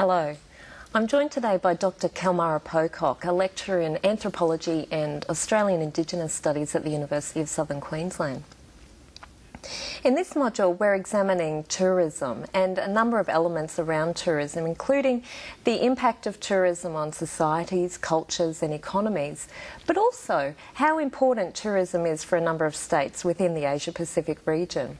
Hello. I'm joined today by Dr. Celmara Pocock, a lecturer in anthropology and Australian Indigenous Studies at the University of Southern Queensland. In this module, we're examining tourism and a number of elements around tourism, including the impact of tourism on societies, cultures, and economies, but also how important tourism is for a number of states within the Asia Pacific region.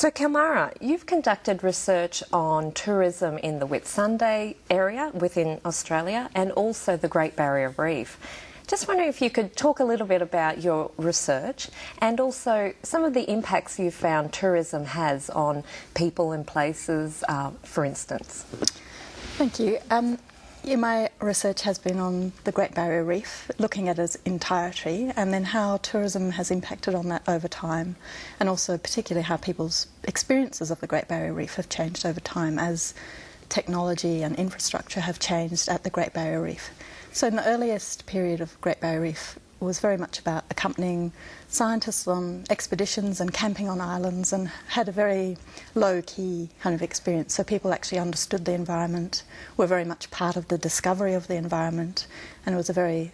So, Celmara, you've conducted research on tourism in the Whitsunday area within Australia and also the Great Barrier Reef. Just wondering if you could talk a little bit about your research and also some of the impacts you've found tourism has on people and places, uh, for instance. Thank you. Um, yeah, my research has been on the Great Barrier Reef, looking at its entirety, and then how tourism has impacted on that over time, and also particularly how people's experiences of the Great Barrier Reef have changed over time as technology and infrastructure have changed at the Great Barrier Reef. So in the earliest period of Great Barrier Reef was very much about accompanying scientists on expeditions and camping on islands and had a very low-key kind of experience. So people actually understood the environment, were very much part of the discovery of the environment, and it was a very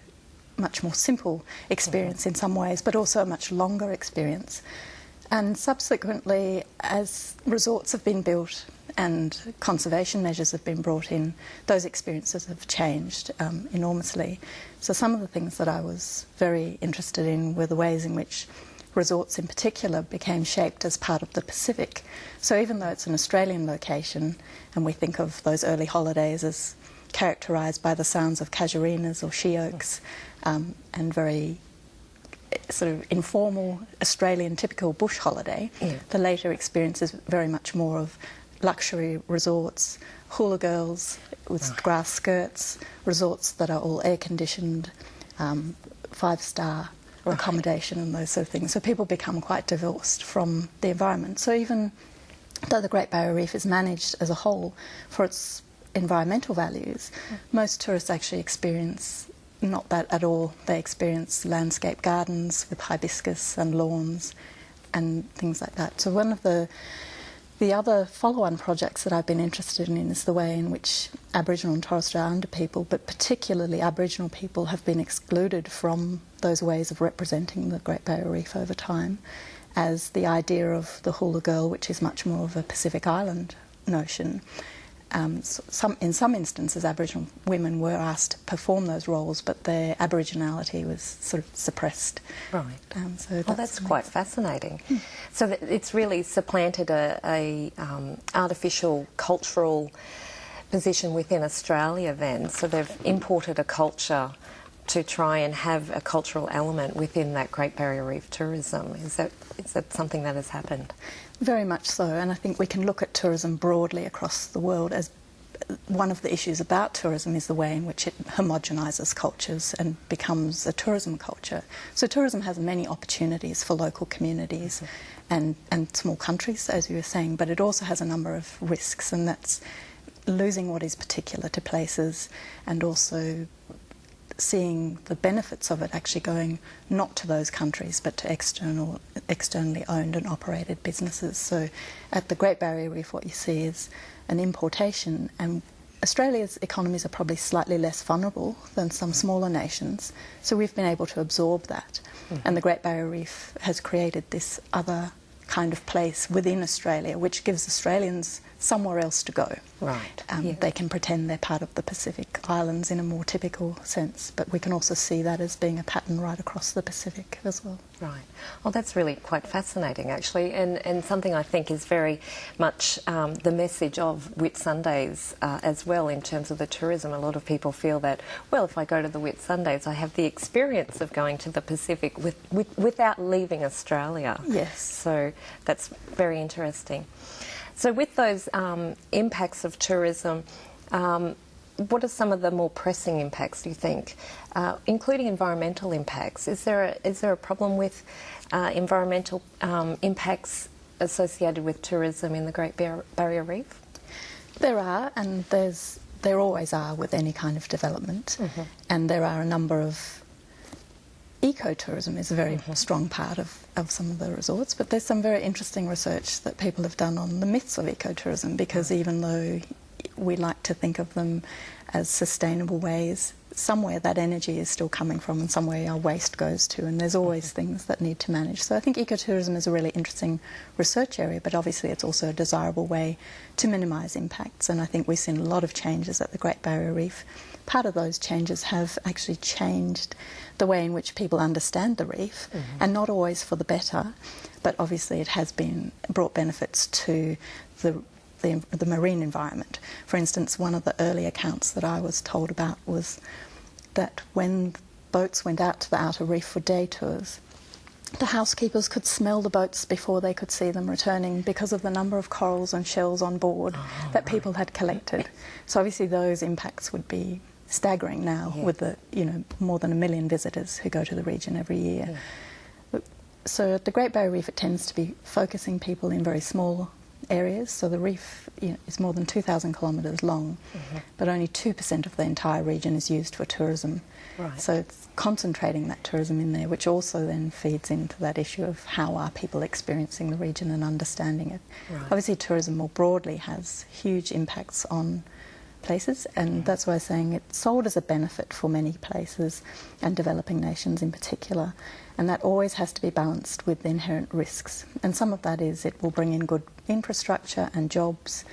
much more simple experience mm -hmm. in some ways, but also a much longer experience. And subsequently, as resorts have been built and conservation measures have been brought in, those experiences have changed um, enormously. So some of the things that I was very interested in were the ways in which resorts in particular became shaped as part of the Pacific. So even though it's an Australian location, and we think of those early holidays as characterised by the sounds of casuarinas or she oaks, um, and very eh, sort of informal Australian typical bush holiday, yeah. the later experience is very much more of luxury resorts, hula girls with right. grass skirts, resorts that are all air conditioned, um, five star right. accommodation, and those sort of things. So people become quite divorced from the environment. So even though the Great Barrier Reef is managed as a whole for its environmental values, mm. most tourists actually experience not that at all. They experience landscape gardens with hibiscus and lawns and things like that. So one of the the other follow-on projects that I've been interested in is the way in which Aboriginal and Torres Strait Islander people, but particularly Aboriginal people, have been excluded from those ways of representing the Great Barrier Reef over time, as the idea of the hula girl, which is much more of a Pacific Island notion, um, some, in some instances, Aboriginal women were asked to perform those roles, but their Aboriginality was sort of suppressed. Right. Um, so well, that's quite fascinating. Hmm. So it's really supplanted a, a um, artificial cultural position within Australia. Then, so they've imported a culture to try and have a cultural element within that Great Barrier Reef tourism. Is that is that something that has happened? Very much so, and I think we can look at tourism broadly across the world as one of the issues about tourism is the way in which it homogenises cultures and becomes a tourism culture. So tourism has many opportunities for local communities mm -hmm. and, and small countries, as you were saying, but it also has a number of risks, and that's losing what is particular to places and also seeing the benefits of it actually going not to those countries but to external, externally owned and operated businesses. So at the Great Barrier Reef what you see is an importation and Australia's economies are probably slightly less vulnerable than some smaller nations, so we've been able to absorb that. Mm. And the Great Barrier Reef has created this other kind of place within Australia, which gives Australians somewhere else to go. Right. Um, yeah. They can pretend they're part of the Pacific Islands in a more typical sense, but we can also see that as being a pattern right across the Pacific as well. Right. Well, that's really quite fascinating, actually, and, and something I think is very much um, the message of Whitsundays uh, as well in terms of the tourism. A lot of people feel that, well, if I go to the Whit Sundays, I have the experience of going to the Pacific with, with, without leaving Australia. Yes. So that's very interesting. So with those um, impacts of tourism, um, what are some of the more pressing impacts, do you think, uh, including environmental impacts? Is there a, is there a problem with uh, environmental um, impacts associated with tourism in the Great Bar Barrier Reef? There are, and there's there always are with any kind of development, mm -hmm. and there are a number of ecotourism is a very strong part of, of some of the resorts, but there's some very interesting research that people have done on the myths of ecotourism because even though we like to think of them as sustainable ways. Somewhere that energy is still coming from, and somewhere our waste goes to, and there's always things that need to manage. So I think ecotourism is a really interesting research area, but obviously it's also a desirable way to minimise impacts. And I think we've seen a lot of changes at the Great Barrier Reef. Part of those changes have actually changed the way in which people understand the reef, mm-hmm. and not always for the better, but obviously it has been brought benefits to the the, the marine environment. For instance, one of the early accounts that I was told about was that when boats went out to the outer reef for day tours, the housekeepers could smell the boats before they could see them returning because of the number of corals and shells on board oh, that people had collected. So obviously those impacts would be staggering now yeah. with the you know more than a million visitors who go to the region every year. Yeah. So at the Great Barrier Reef it tends to be focusing people in very small areas. So the reef you know, is more than 2,000 kilometres long, mm-hmm. but only 2% of the entire region is used for tourism. Right. So it's concentrating that tourism in there, which also then feeds into that issue of how are people experiencing the region and understanding it. Right. Obviously, tourism more broadly has huge impacts on places, and mm-hmm. that's why I'm saying it's sold as a benefit for many places and developing nations in particular. And that always has to be balanced with the inherent risks. And some of that is it will bring in good infrastructure and jobs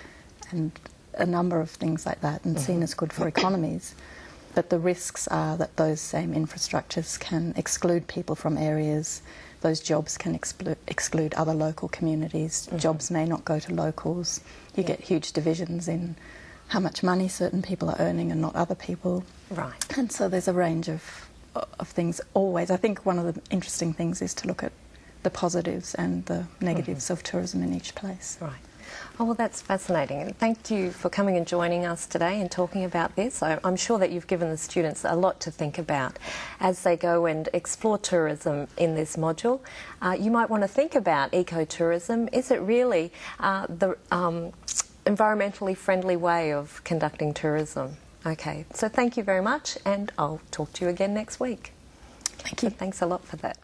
and a number of things like that and mm-hmm. seen as good for economies. But the risks are that those same infrastructures can exclude people from areas, those jobs can exclu- exclude other local communities, mm-hmm. jobs may not go to locals, you yeah. get huge divisions in how much money certain people are earning and not other people. Right. And so there's a range of of things always. I think one of the interesting things is to look at the positives and the negatives mm-hmm. of tourism in each place. Right. Oh, well, that's fascinating. And thank you for coming and joining us today and talking about this. I, am sure that you've given the students a lot to think about as they go and explore tourism in this module. Uh, you might want to think about ecotourism. Is it really uh, the um, environmentally friendly way of conducting tourism? Okay, so thank you very much, and I'll talk to you again next week. Thank you. So thanks a lot for that.